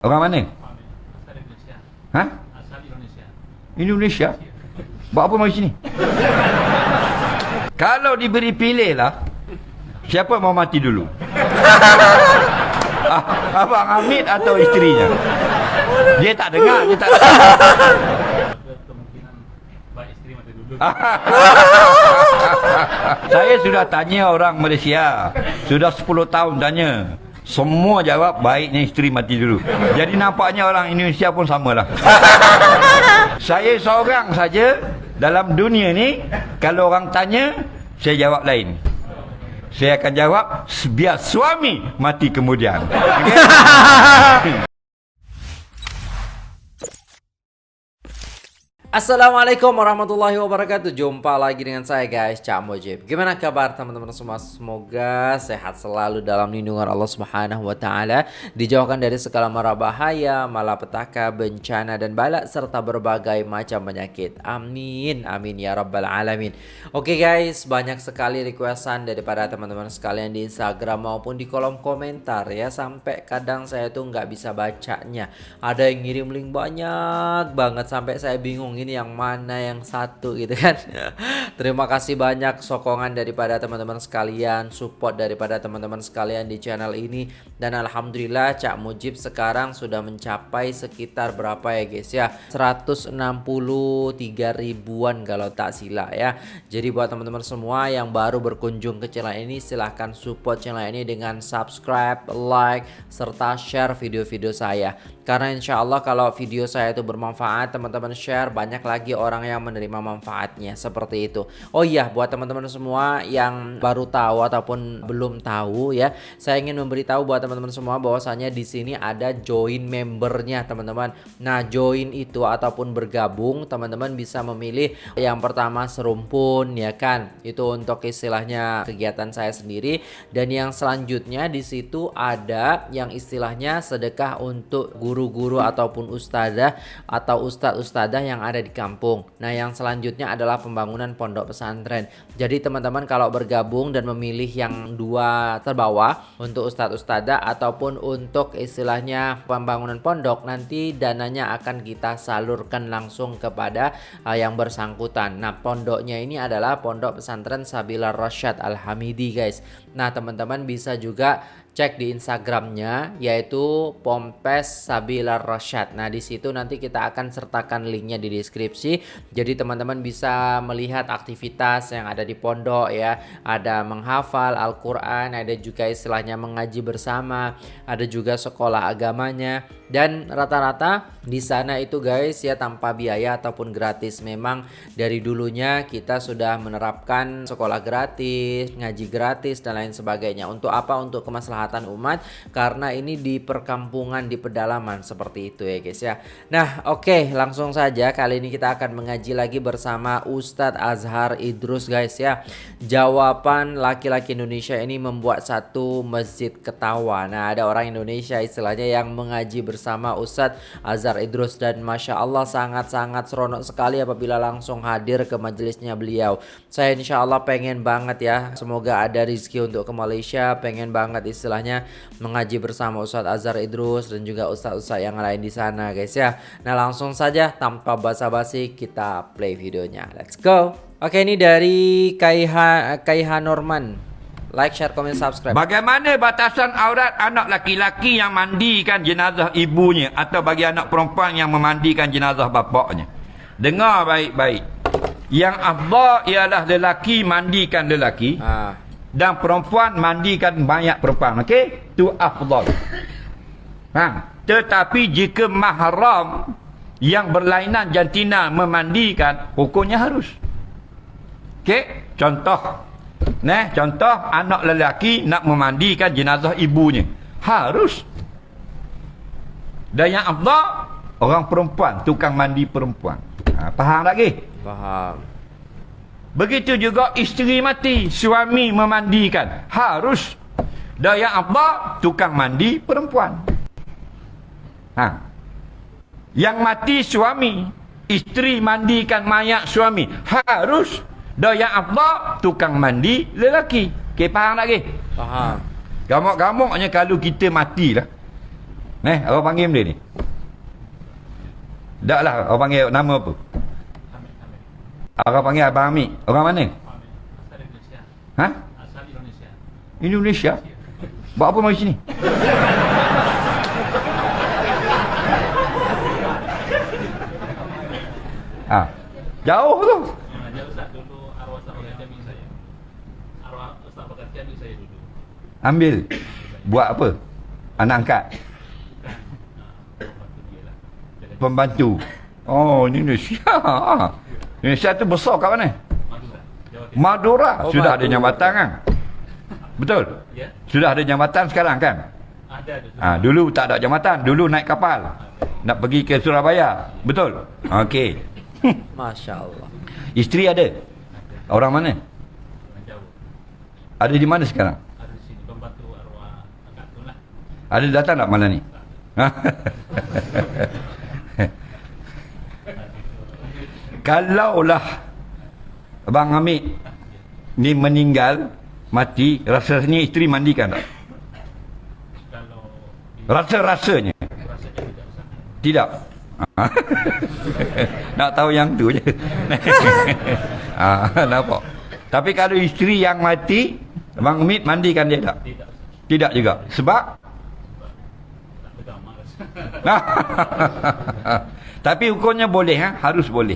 Orang mana? Asal Indonesia. Ha? Asal Indonesia. Indonesia? Buat apa mari sini? Kalau diberi pilih lah, siapa mau mati dulu? ah, Abang Hamid atau isterinya? Dia tak dengar, dia tak dengar. Saya sudah tanya orang Malaysia. Sudah 10 tahun tanya. Semua jawab baiknya isteri mati dulu. Jadi nampaknya orang Indonesia pun samalah. saya seorang saja dalam dunia ni kalau orang tanya saya jawab lain. Saya akan jawab biar suami mati kemudian. Okay? Assalamualaikum warahmatullahi wabarakatuh. Jumpa lagi dengan saya guys Cak Mojib Gimana kabar teman-teman semua? Semoga sehat selalu dalam lindungan Allah subhanahu wa ta'ala Dijauhkan dari segala mara bahaya Malapetaka, bencana dan balak Serta berbagai macam penyakit. Amin, amin ya rabbal alamin. Oke guys, banyak sekali requestan Daripada teman-teman sekalian di Instagram Maupun di kolom komentar ya. Sampai kadang saya tuh nggak bisa bacanya. Ada yang ngirim link banyak banget Sampai saya bingung ini yang mana yang satu gitu kan. Terima kasih banyak sokongan daripada teman-teman sekalian support daripada teman-teman sekalian di channel ini. Dan Alhamdulillah Cak Mujib sekarang sudah mencapai sekitar berapa ya guys ya? 163 ribuan kalau tak silap ya. Jadi buat teman-teman semua yang baru berkunjung ke channel ini silahkan support channel ini dengan subscribe like serta share video-video saya karena insya Allah kalau video saya itu bermanfaat teman-teman share banyak lagi orang yang menerima manfaatnya. Seperti itu. Oh iya buat teman-teman semua yang baru tahu ataupun belum tahu ya saya ingin memberitahu buat teman-teman semua bahwasanya di sini ada join membernya teman-teman. Nah join itu ataupun bergabung teman-teman bisa memilih yang pertama serumpun ya kan? Itu untuk istilahnya kegiatan saya sendiri. Dan yang selanjutnya di situ ada yang istilahnya sedekah untuk guru-guru ataupun ustazah atau ustadz-ustazah yang ada di kampung. Nah, yang selanjutnya adalah pembangunan pondok pesantren. Jadi teman-teman kalau bergabung dan memilih yang dua terbawah untuk ustadz-ustazah ataupun untuk istilahnya pembangunan pondok nanti dananya akan kita salurkan langsung kepada uh, yang bersangkutan. Nah, pondoknya ini adalah Pondok Pesantren Sabila Rosyad Al-Hamidi, guys. Nah, teman-teman bisa juga cek di Instagramnya yaitu Pompes Sabila Rosyad. Nah di situ nanti kita akan sertakan linknya di deskripsi. Jadi teman-teman bisa melihat aktivitas yang ada di pondok ya. Ada menghafal Al-Quran, ada juga istilahnya mengaji bersama, ada juga sekolah agamanya. Dan rata-rata di sana itu guys ya tanpa biaya ataupun gratis. Memang dari dulunya kita sudah menerapkan sekolah gratis, ngaji gratis dan lain sebagainya. Untuk apa? Untuk kemaslahatan kemaslahatan umat karena ini di perkampungan di pedalaman seperti itu ya guys ya. Nah, oke, okay, langsung saja kali ini kita akan mengaji lagi bersama Ustadz Azhar Idrus guys ya. Jawaban laki-laki Indonesia ini membuat satu masjid ketawa. Nah, ada orang Indonesia istilahnya yang mengaji bersama Ustadz Azhar Idrus dan Masya Allah sangat-sangat seronok sekali apabila langsung hadir ke majelisnya beliau. Saya insya Allah pengen banget ya, semoga ada rezeki untuk ke Malaysia, pengen banget istilah istilahnya mengaji bersama Ustadz Azhar Idrus dan juga Ustadz-Ustadz yang lain di sana guys ya. Nah langsung saja tanpa basa-basi kita play videonya. Let's go. Oke ini dari Kaiha Kaiha Norman. Like, share, comment, subscribe. Bagaimana batasan aurat anak laki-laki yang mandikan jenazah ibunya atau bagi anak perempuan yang memandikan jenazah bapaknya? Dengar baik-baik. Yang afdal ialah lelaki mandikan lelaki. Ah dan perempuan mandikan banyak perempuan okey? Tu afdal. Ha. Tetapi jika mahram yang berlainan jantina memandikan hukumnya harus. Okey? Contoh. Nah contoh anak lelaki nak memandikan jenazah ibunya. Harus. Dan yang afdal orang perempuan tukang mandi perempuan. Ha, faham lagi faham Begitu juga isteri mati, suami memandikan. Harus. Daya apa? Tukang mandi perempuan. Ha. Yang mati suami, isteri mandikan mayat suami. Harus. Daya apa? Tukang mandi lelaki. Okey, faham lagi? Faham. Gamuk-gamuknya kalau kita matilah. Eh, orang panggil dia ni. Tak lah, orang panggil nama apa? Orang panggil Abang Amik. Orang mana? Hamid. Asal Indonesia. Ha? Asal Indonesia. Indonesia? Buat apa mari sini? ha. Jauh tu. Ambil. Buat apa? Anak angkat. Ah, lah. Pembantu. Oh, Indonesia. Indonesia tu besar kat mana? Madura. Oh, Sudah ada Madura. jambatan kan? Betul? Ya. Sudah ada jambatan sekarang kan? Ada ada. Ha, dulu tak ada jambatan. Dulu naik kapal. Nak pergi ke Surabaya. Betul? Okey. Masya Allah. Isteri ada? Orang mana? Ada di mana sekarang? Ada di sini pembantu arwah tu lah. Ada datang tak malam ni? Ha? Kalaulah Abang Hamid ni meninggal, mati, rasanya isteri mandikan tak? Rasa-rasanya. rasanya tidak? Nak tahu yang tu je. ha, nampak. Tapi kalau isteri yang mati, Abang Hamid mandikan dia tak? Tidak juga. Sebab. Tapi hukumnya boleh ha? Harus boleh.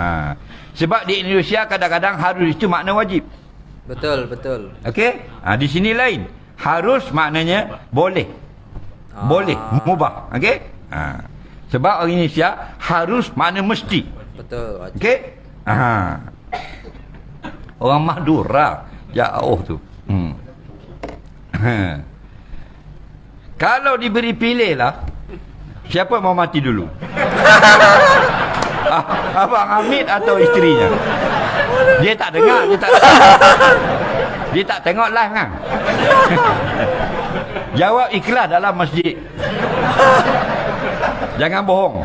Ha. Sebab di Indonesia kadang-kadang harus itu makna wajib. Betul, betul. Okey? Ha, di sini lain. Harus maknanya boleh. Ah. Boleh, mubah. Okey? Ha. Sebab orang Indonesia harus makna mesti. Betul. Okey? Ha. Orang Madura jauh tu. Hmm. Ha. Kalau diberi pilih lah Siapa mau mati dulu? Ah, Abang Hamid atau isterinya? Dia tak dengar, dia tak Dia tak tengok live kan? Jawab ikhlas dalam masjid. Jangan bohong.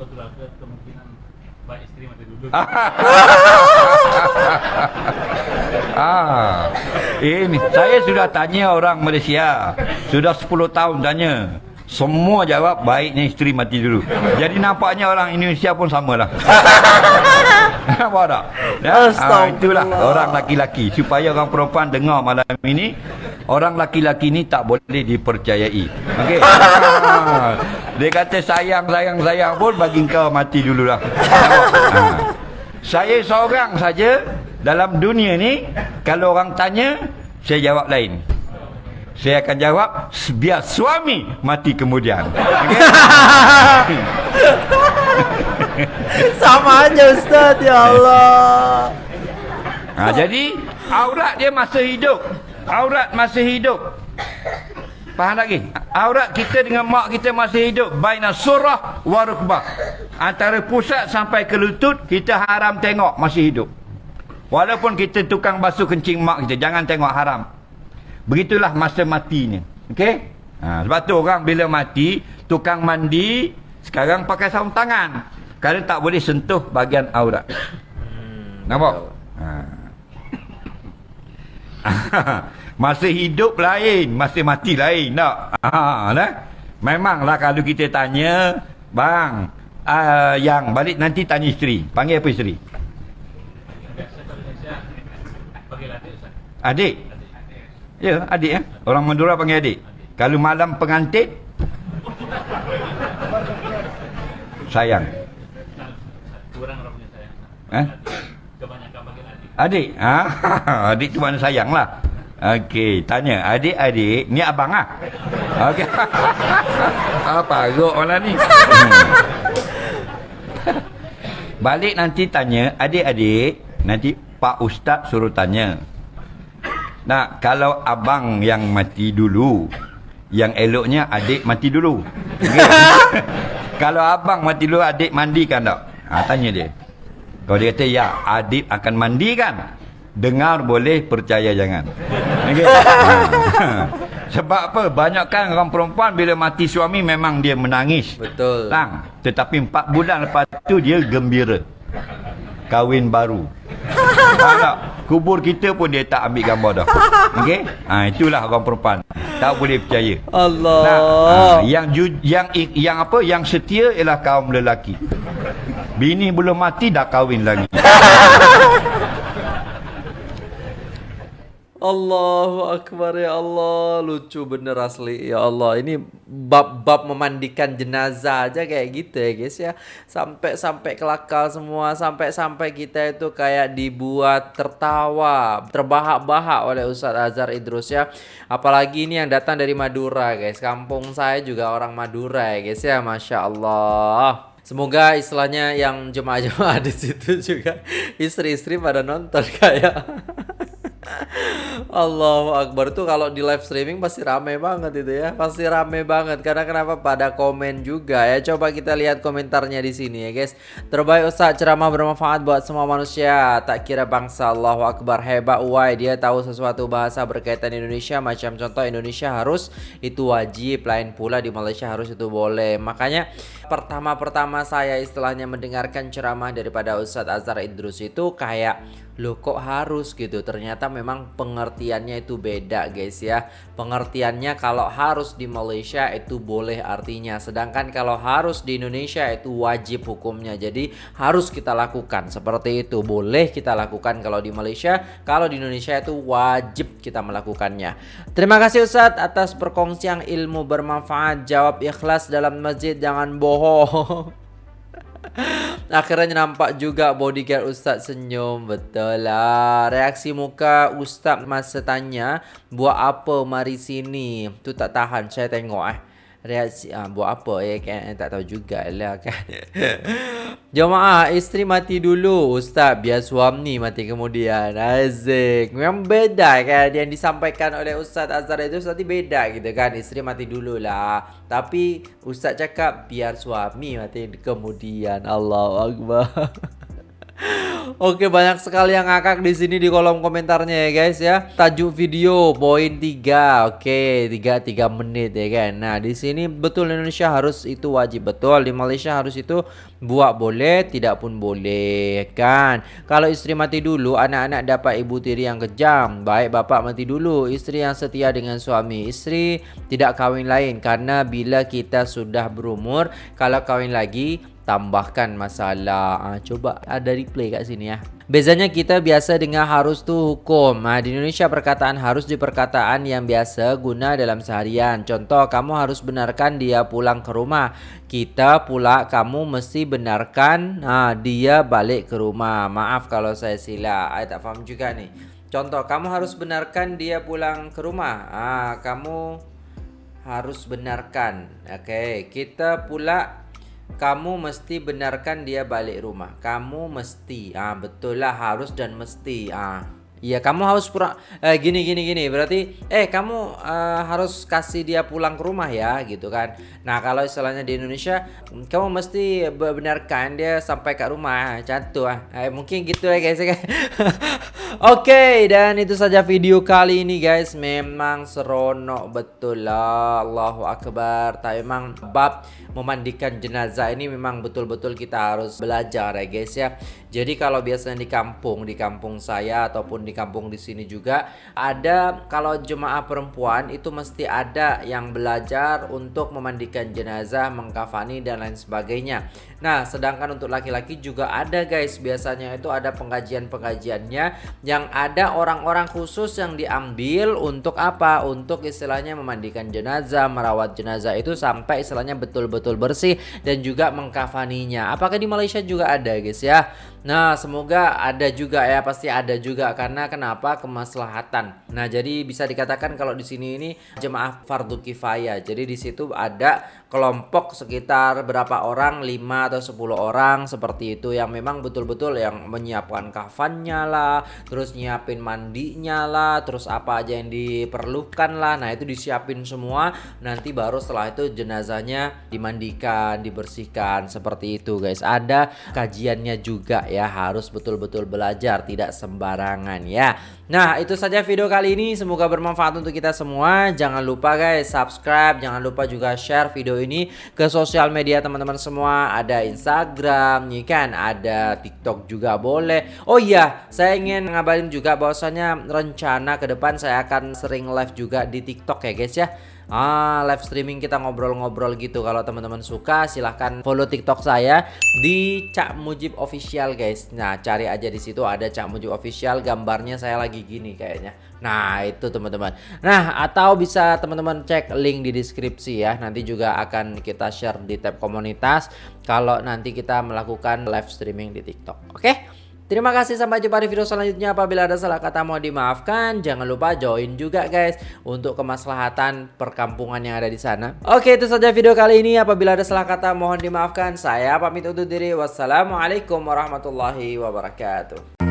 Keluarga kemungkinan baik isteri mati dulu. Ah. Ini saya sudah tanya orang Malaysia. Sudah 10 tahun tanya. Semua jawab baiknya isteri mati dulu. Jadi nampaknya orang Indonesia pun samalah. Nampak tak? Ya? Ah, itulah orang laki-laki. Supaya orang perempuan dengar malam ini. Orang laki-laki ni tak boleh dipercayai. Okey. Ah. Dia kata sayang, sayang, sayang pun bagi kau mati dululah. Nampak? Ah. Saya seorang saja dalam dunia ni kalau orang tanya saya jawab lain. Saya akan jawab biar suami mati kemudian. Sama aja Ustaz, ya Allah. Ha, jadi aurat dia masa hidup. Aurat masa hidup. Faham lagi? Aurat kita dengan mak kita masa hidup baina surah wa rukbah. Antara pusat sampai ke lutut kita haram tengok masih hidup. Walaupun kita tukang basuh kencing mak kita jangan tengok haram. Begitulah masa matinya. Okey? Ha, sebab tu orang bila mati tukang mandi sekarang pakai sarung tangan. Kerana tak boleh sentuh bahagian aurat. Nampak? Ha. masa hidup lain, masa mati lain tak? Ha, nah? Memanglah kalau kita tanya, bang, uh, yang balik nanti tanya isteri. Panggil apa isteri? Biasa kalau Indonesia panggil adik. Ya, adik ya. Orang Madura panggil adik. Kalau malam pengantin sayang. Kurang orang punya sayang. Eh? Kebanyakan panggil adik. Adik. Ha, adik tu mana sayang lah. Okey, tanya adik-adik, ni abang ah. Okey. Apa agak orang ni? Balik nanti tanya adik-adik, nanti Pak Ustaz suruh tanya. Nah, kalau abang yang mati dulu, yang eloknya adik mati dulu. Kalau abang mati dulu, adik mandikan tak? Ha, tanya dia. Kalau dia kata ya, adik akan mandikan. Dengar boleh, percaya jangan. Okey. Ha. Sebab apa? Banyakkan orang perempuan bila mati suami memang dia menangis. Betul. Lang. Tetapi empat bulan lepas tu dia gembira. Kahwin baru. Tak, kubur kita pun dia tak ambil gambar dah. Okey? Ha, itulah orang perempuan. Tak boleh percaya. Allah. Nah, ha, yang ju, yang yang apa? Yang setia ialah kaum lelaki. Bini belum mati dah kahwin lagi. Allahu Akbar ya Allah. Lucu bener asli Ya Allah. Ini bab-bab memandikan jenazah aja kayak gitu ya guys ya. Sampai-sampai kelakar semua. Sampai-sampai kita itu kayak dibuat tertawa Terbahak-bahak oleh Ustadz Azhar Idrus ya. Apalagi ini yang datang dari Madura guys. Kampung saya juga orang Madura ya guys ya. Masya Allah. Semoga istilahnya yang jemaah-jemaah di situ juga istri-istri pada nonton kayak Allahu Akbar. Tuh kalau di live streaming pasti rame banget itu ya. Pasti rame banget. Karena kenapa? Pada komen juga ya. Coba kita lihat komentarnya di sini ya guys. Terbaik Ustaz ceramah bermanfaat buat semua manusia. Tak kira bangsa Allahu Akbar hebat uai dia tahu sesuatu bahasa berkaitan Indonesia macam contoh Indonesia harus itu wajib lain pula di Malaysia harus itu boleh. Makanya pertama-pertama saya istilahnya mendengarkan ceramah daripada Ustadz Azhar Idrus itu kayak Loh kok harus gitu? Ternyata memang pengertiannya itu beda guys ya. Pengertiannya kalau harus di Malaysia itu boleh artinya. Sedangkan kalau harus di Indonesia itu wajib hukumnya. Jadi harus kita lakukan. Seperti itu. Boleh kita lakukan kalau di Malaysia. Kalau di Indonesia itu wajib kita melakukannya. Terima kasih Ustadz atas perkongsian ilmu bermanfaat. Jawab ikhlas dalam masjid. Jangan bohong Akhirnya nampak juga bodyguard Ustaz senyum. Betul lah. Reaksi muka Ustaz masa tanya Buat apa? Mari sini. Tu tak tahan. Saya tengok eh reaksi ah, buat apa ya kan? Tak tahu jugalah kan? Jemaah isteri mati dulu. Ustaz biar suami mati kemudian. Azik. Memang beda kan? Yang disampaikan oleh ustaz Azhar itu tadi beda gitu kan? Isteri mati dulu lah tapi ustaz cakap biar suami mati kemudian. Allah Akbar Oke banyak sekali yang ngakak di sini di kolom komentarnya ya guys ya. Tajuk video poin 3. Oke, 3 3 menit ya kan. Nah, di sini betul Indonesia harus itu wajib betul. Di Malaysia harus itu buat boleh, tidak pun boleh kan. Kalau istri mati dulu, anak-anak dapat ibu tiri yang kejam. Baik bapak mati dulu, istri yang setia dengan suami. Istri tidak kawin lain karena bila kita sudah berumur, kalau kawin lagi tambahkan masalah. Ha, coba ada replay kat sini ya. Bezanya kita biasa dengar harus tu hukum. Ha, di Indonesia perkataan harus di perkataan yang biasa guna dalam seharian. Contoh, kamu harus benarkan dia pulang ke rumah. Kita pula kamu mesti benarkan ha, dia balik ke rumah. Maaf kalau saya sila. Saya tak faham juga nih. Contoh, kamu harus benarkan dia pulang ke rumah. Ha, kamu harus benarkan. Oke, okay. kita pula kamu mesti benarkan dia balik rumah. Kamu mesti. Ah betul lah harus dan mesti. Ah Iya kamu harus pura eh, gini gini gini berarti eh kamu uh, harus kasih dia pulang ke rumah ya gitu kan. Nah kalau istilahnya di Indonesia kamu mesti benarkan dia sampai ke rumah cantu ah. Eh, mungkin gitu ya guys ya. Oke okay, dan itu saja video kali ini guys memang seronok betul lah Allahu Akbar. Tapi memang bab memandikan jenazah ini memang betul-betul kita harus belajar ya guys ya. Jadi kalau biasanya di kampung di kampung saya ataupun di kampung di sini juga ada kalau jemaah perempuan itu mesti ada yang belajar untuk memandikan jenazah, mengkafani dan lain sebagainya. Nah, sedangkan untuk laki-laki juga ada guys, biasanya itu ada pengajian-pengajiannya yang ada orang-orang khusus yang diambil untuk apa? Untuk istilahnya memandikan jenazah, merawat jenazah itu sampai istilahnya betul-betul bersih dan juga mengkafaninya. Apakah di Malaysia juga ada guys ya? Nah, semoga ada juga ya, pasti ada juga karena kenapa? Kemaslahatan. Nah, jadi bisa dikatakan kalau di sini ini jemaah fardu kifayah. Jadi di situ ada kelompok sekitar berapa orang, 5 atau 10 orang seperti itu yang memang betul-betul yang menyiapkan kafannya lah, terus nyiapin mandinya lah, terus apa aja yang diperlukan lah. Nah, itu disiapin semua. Nanti baru setelah itu jenazahnya dimandikan, dibersihkan seperti itu, guys. Ada kajiannya juga ya harus betul-betul belajar tidak sembarangan ya. Nah itu saja video kali ini. Semoga bermanfaat untuk kita semua. Jangan lupa guys subscribe. Jangan lupa juga share video ini ke sosial media teman-teman semua. Ada Instagram nih kan? Ada TikTok juga boleh. Oh iya saya ingin ngabarin juga bahwasanya rencana ke depan saya akan sering live juga di TikTok ya guys ya Ah, live streaming kita ngobrol-ngobrol gitu. Kalau teman-teman suka silahkan follow TikTok saya di Cak Mujib Official guys. Nah, cari aja di situ ada Cak Mujib Official, gambarnya saya lagi gini kayaknya. Nah, itu teman-teman. Nah, atau bisa teman-teman cek link di deskripsi ya. Nanti juga akan kita share di tab komunitas kalau nanti kita melakukan live streaming di TikTok. Oke? Terima kasih sampai jumpa di video selanjutnya. Apabila ada salah kata mau dimaafkan. Jangan lupa join juga guys untuk kemaslahatan perkampungan yang ada di sana. Oke itu saja video kali ini. Apabila ada salah kata mohon dimaafkan. Saya pamit undur diri. Wassalamualaikum warahmatullahi wabarakatuh.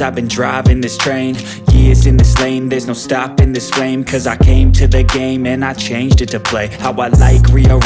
I've been driving this train. Years in this lane, there's no stopping this flame. Cause I came to the game and I changed it to play. How I like, rearrange